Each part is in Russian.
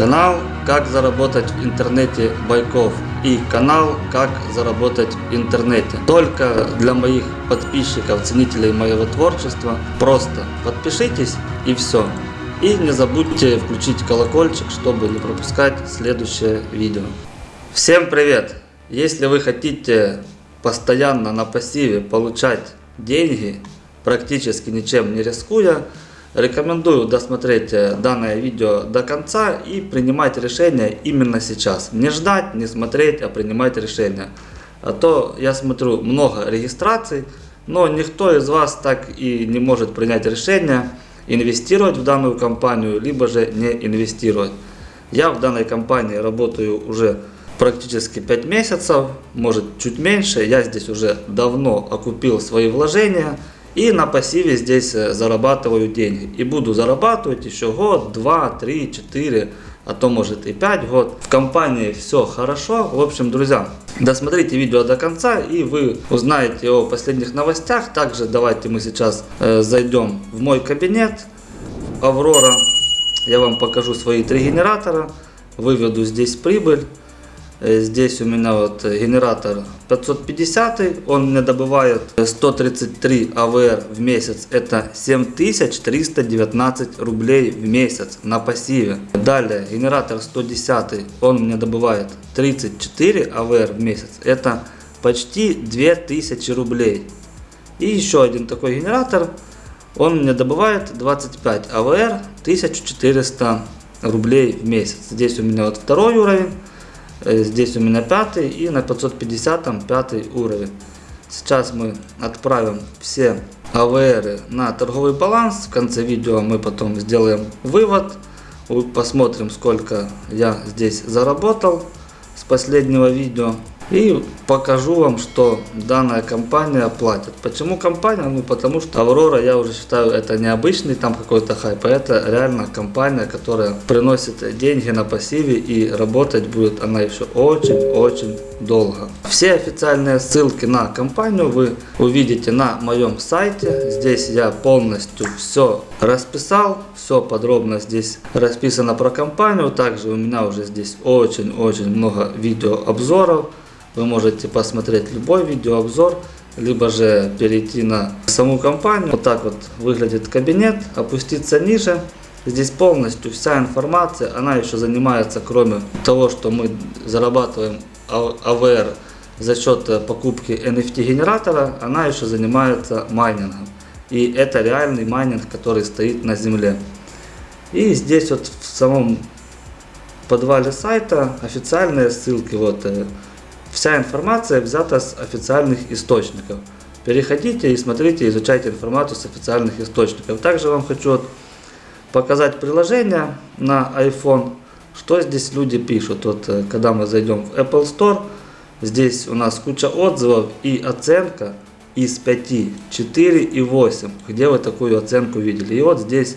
Канал «Как заработать в интернете Байков» и канал «Как заработать в интернете». Только для моих подписчиков, ценителей моего творчества. Просто подпишитесь и все. И не забудьте включить колокольчик, чтобы не пропускать следующее видео. Всем привет! Если вы хотите постоянно на пассиве получать деньги, практически ничем не рискуя, Рекомендую досмотреть э, данное видео до конца и принимать решение именно сейчас. Не ждать, не смотреть, а принимать решение. А то я смотрю много регистраций, но никто из вас так и не может принять решение инвестировать в данную компанию, либо же не инвестировать. Я в данной компании работаю уже практически 5 месяцев, может чуть меньше. Я здесь уже давно окупил свои вложения. И на пассиве здесь зарабатываю деньги. И буду зарабатывать еще год, два, три, четыре, а то может и пять год. В компании все хорошо. В общем, друзья, досмотрите видео до конца и вы узнаете о последних новостях. Также давайте мы сейчас э, зайдем в мой кабинет Аврора. Я вам покажу свои три генератора. Выведу здесь прибыль. Здесь у меня вот генератор 550, он мне добывает 133 АВР в месяц, это 7319 рублей в месяц на пассиве. Далее генератор 110, он мне добывает 34 АВР в месяц, это почти 2000 рублей. И еще один такой генератор, он мне добывает 25 АВР, 1400 рублей в месяц. Здесь у меня вот второй уровень. Э, здесь у меня пятый и на 550 там пятый уровень. Сейчас мы отправим все АВР на торговый баланс. В конце видео мы потом сделаем вывод. Посмотрим сколько я здесь заработал с последнего видео. И покажу вам, что данная компания платит. Почему компания? Ну потому что Аврора, я уже считаю, это необычный там какой-то хайп, а это реально компания, которая приносит деньги на пассиве и работать будет она еще очень-очень долго. Все официальные ссылки на компанию вы увидите на моем сайте. Здесь я полностью все расписал, все подробно здесь расписано про компанию. Также у меня уже здесь очень-очень много видеообзоров. Вы можете посмотреть любой видеообзор, либо же перейти на саму компанию. Вот так вот выглядит кабинет, опуститься ниже. Здесь полностью вся информация, она еще занимается, кроме того, что мы зарабатываем АВР за счет покупки NFT генератора, она еще занимается майнингом. И это реальный майнинг, который стоит на земле. И здесь вот в самом подвале сайта официальные ссылки, вот э, Вся информация взята с официальных источников. Переходите и смотрите, изучайте информацию с официальных источников. Также вам хочу показать приложение на iPhone, что здесь люди пишут. Вот, э, когда мы зайдем в Apple Store, здесь у нас куча отзывов и оценка из 5, 4 и 8. Где вы такую оценку видели? И вот здесь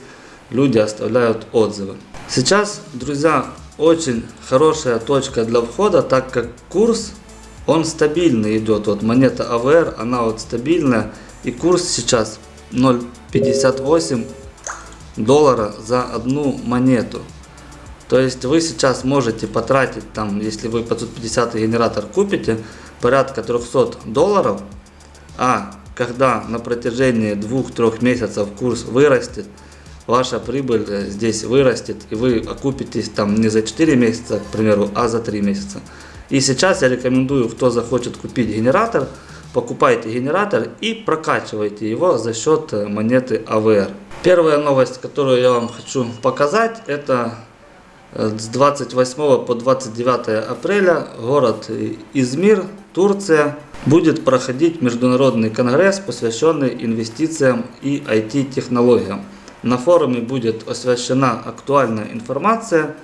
люди оставляют отзывы. Сейчас, друзья, очень хорошая точка для входа, так как курс он стабильный идет. Вот монета АВР, она вот стабильная. И курс сейчас 0,58 доллара за одну монету. То есть вы сейчас можете потратить, там, если вы 550 генератор купите, порядка 300 долларов. А когда на протяжении 2-3 месяцев курс вырастет, ваша прибыль э, здесь вырастет, и вы окупитесь там не за 4 месяца, к примеру, а за 3 месяца. И сейчас я рекомендую, кто захочет купить генератор, покупайте генератор и прокачивайте его за счет э, монеты АВР. Первая новость, которую я вам хочу показать, это э, с 28 по 29 апреля город Измир, Турция, будет проходить международный конгресс, посвященный инвестициям и IT-технологиям. На форуме будет освещена актуальная информация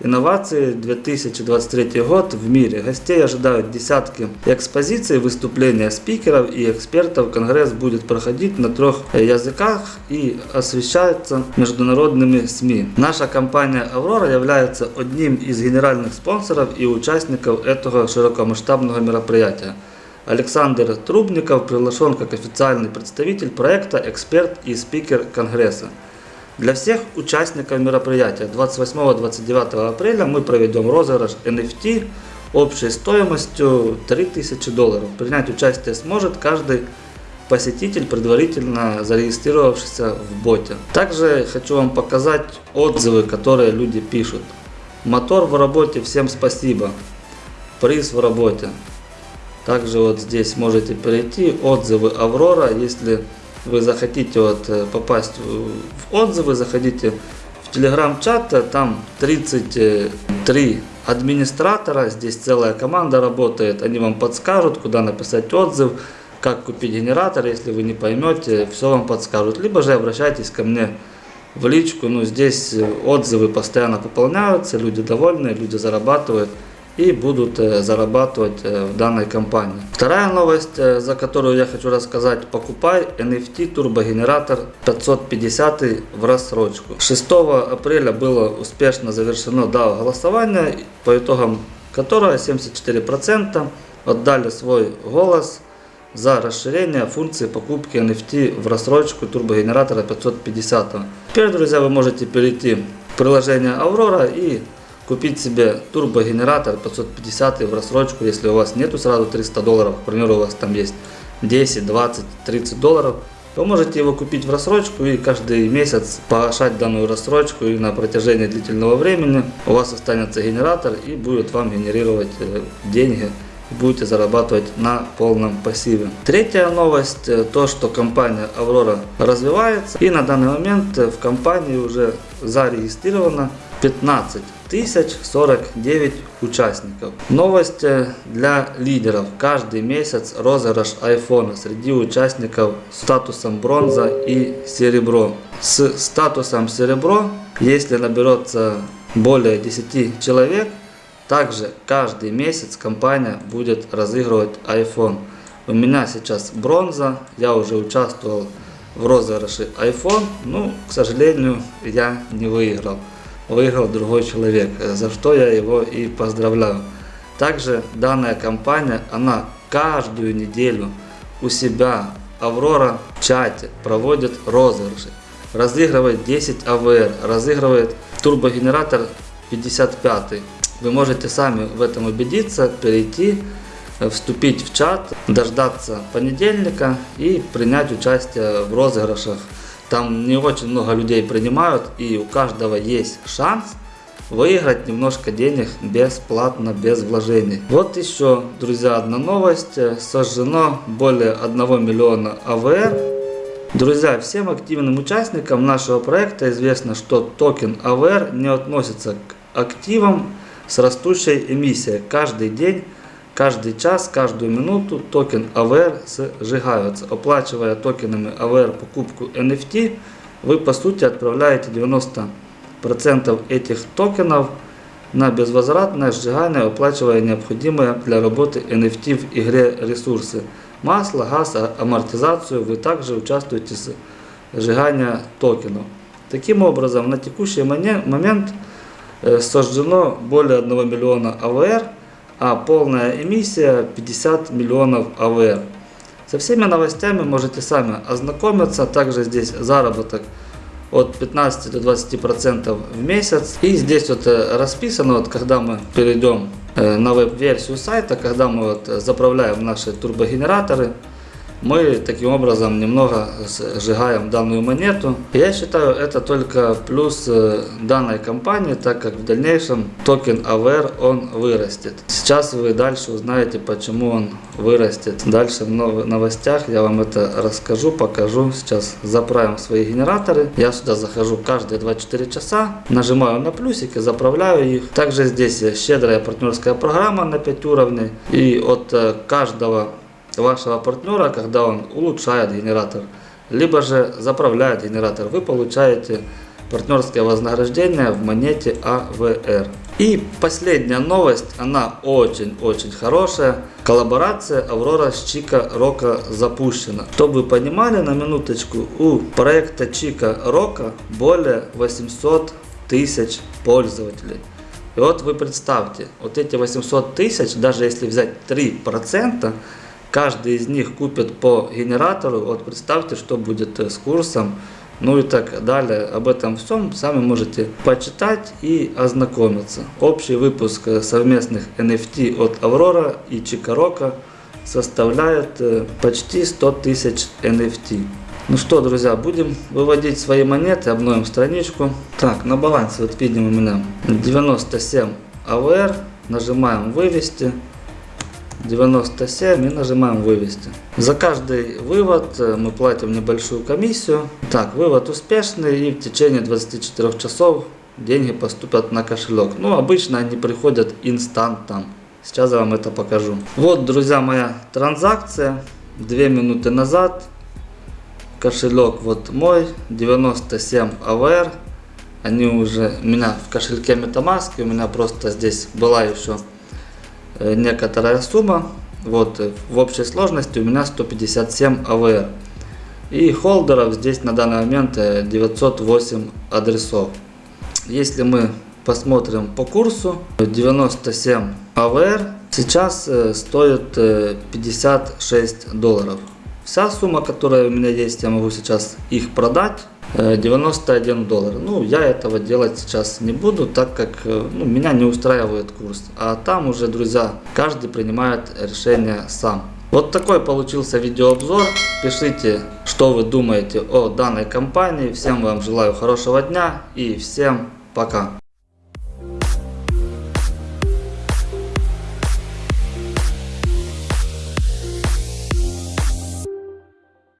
Инновации 2023 год в мире. Гостей ожидают десятки экспозиций, выступления спикеров и экспертов. Конгресс будет проходить на трех языках и освещается международными СМИ. Наша компания Аврора является одним из генеральных спонсоров и участников этого широкомасштабного мероприятия. Александр Трубников приглашен как официальный представитель проекта, эксперт и спикер Конгресса. Для всех участников мероприятия 28-29 апреля мы проведем розыгрыш NFT общей стоимостью 3000 долларов. Принять участие сможет каждый посетитель, предварительно зарегистрировавшийся в боте. Также хочу вам показать отзывы, которые люди пишут. Мотор в работе, всем спасибо. Приз в работе. Также вот здесь можете перейти отзывы Аврора, если вы захотите вот э, попасть в отзывы, заходите в телеграм-чат, там 33 администратора, здесь целая команда работает, они вам подскажут, куда написать отзыв, как купить генератор, если вы не поймете, все вам подскажут. Либо же обращайтесь ко мне в личку, ну здесь отзывы постоянно пополняются, люди довольны, люди зарабатывают и будут э, зарабатывать э, в данной компании. Вторая новость, э, за которую я хочу рассказать, покупай NFT турбогенератор 550 в рассрочку. 6 апреля было успешно завершено DAO голосование, по итогам которого 74% отдали свой голос за расширение функции покупки NFT в рассрочку турбогенератора 550. Теперь, друзья, вы можете перейти в приложение Aurora и купить себе турбогенератор 550 в рассрочку, если у вас нету сразу 300 долларов, к примеру, у вас там есть 10, 20, 30 долларов, вы можете его купить в рассрочку и каждый месяц погашать данную рассрочку и на протяжении длительного времени у вас останется генератор и будет вам генерировать э, деньги будете зарабатывать на полном пассиве. Третья новость, э, то что компания Aurora развивается и на данный момент в компании уже зарегистрировано 15 тысяч 49 участников. Новость для лидеров. Каждый месяц розыгрыш iPhone среди участников с статусом бронза и серебро. С статусом серебро, если наберется более 10 человек, также каждый месяц компания будет разыгрывать iPhone. У меня сейчас бронза, я уже участвовал в розыгрыше iPhone, но, к сожалению, я не выиграл. Выиграл другой человек, за что я его и поздравляю. Также данная компания, она каждую неделю у себя, Аврора, в чате проводит розыгрыши. Разыгрывает 10 АВР, разыгрывает турбогенератор 55 вы можете сами в этом убедиться, перейти, вступить в чат, дождаться понедельника и принять участие в розыгрышах. Там не очень много людей принимают и у каждого есть шанс выиграть немножко денег бесплатно, без вложений. Вот еще, друзья, одна новость. Сожжено более 1 миллиона АВР. Друзья, всем активным участникам нашего проекта известно, что токен AVR не относится к активам, с растущей эмиссией. Каждый день, каждый час, каждую минуту токен AVR сжигаются. Оплачивая токенами AVR покупку NFT, вы по сути отправляете 90% этих токенов на безвозвратное сжигание, оплачивая необходимые для работы NFT в игре ресурсы. Масло, газ, а, амортизацию вы также участвуете в сжигании токенов. Таким образом, на текущий момент Э, сожжено более 1 миллиона АВР, а полная эмиссия 50 миллионов АВР. Со всеми новостями можете сами ознакомиться. Также здесь заработок от 15 до 20 процентов в месяц. И здесь вот э, расписано, вот когда мы перейдем э, на веб-версию сайта, когда мы вот заправляем наши турбогенераторы, мы таким образом немного сжигаем данную монету. Я считаю это только плюс э, данной компании, так как в дальнейшем токен AVR он вырастет. Сейчас вы дальше узнаете почему он вырастет. Дальше в новостях я вам это расскажу, покажу. Сейчас заправим свои генераторы. Я сюда захожу каждые 24 часа, нажимаю на плюсики, заправляю их. Также здесь щедрая партнерская программа на 5 уровней. И от э, каждого вашего партнера, когда он улучшает генератор, либо же заправляет генератор, вы получаете партнерское вознаграждение в монете АВР. И последняя новость, она очень-очень хорошая. Коллаборация Аврора с Чика Рока запущена. Чтобы вы понимали на минуточку, у проекта Чика Рока более 800 тысяч пользователей. И вот вы представьте, вот эти 800 тысяч, даже если взять 3%, каждый из них купит по генератору, вот представьте, что будет э, с курсом ну и так далее. Об этом всем сами можете почитать и ознакомиться. Общий выпуск э, совместных NFT от Аврора и Чикарока составляет э, почти 100 тысяч NFT. Ну что, друзья, будем выводить свои монеты, обновим страничку. Так, на балансе, вот видим у меня 97 АВР, нажимаем вывести. 97 и нажимаем вывести. За каждый вывод э, мы платим небольшую комиссию. Так, вывод успешный и в течение 24 часов деньги поступят на кошелек. Ну, обычно они приходят инстантом. Сейчас я вам это покажу. Вот, друзья, моя транзакция. Две минуты назад. Кошелек вот мой. 97 АВР. Они уже у меня в кошельке Metamask. У меня просто здесь была еще некоторая сумма. Вот э, в общей сложности у меня 157 АВР. И холдеров здесь на данный момент э, 908 адресов. Если мы посмотрим по курсу, 97 АВР сейчас э, стоит э, 56 долларов. Вся сумма, которая у меня есть, я могу сейчас их продать. Э, 91 доллар. Ну, я этого делать сейчас не буду, так как э, ну, меня не устраивает курс. А там уже, друзья, каждый принимает решение сам. Вот такой получился видеообзор. Пишите, что вы думаете о данной компании. Всем вам желаю хорошего дня и всем пока.